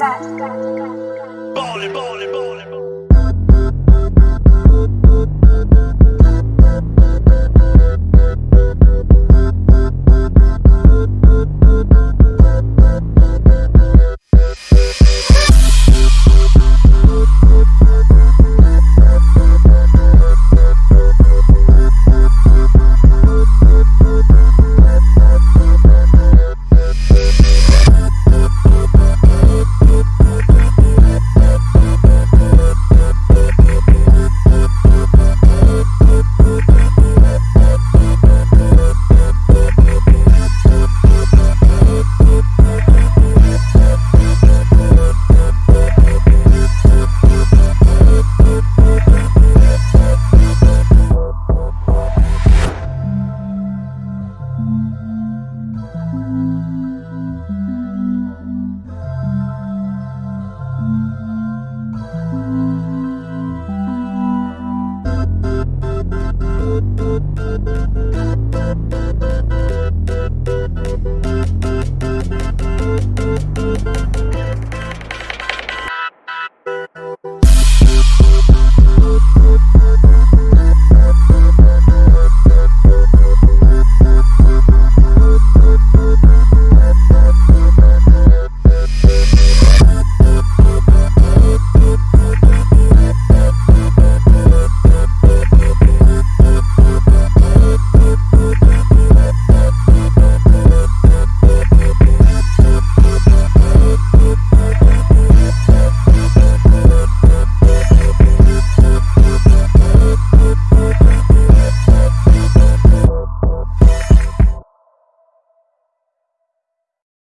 Ball, ball, ball.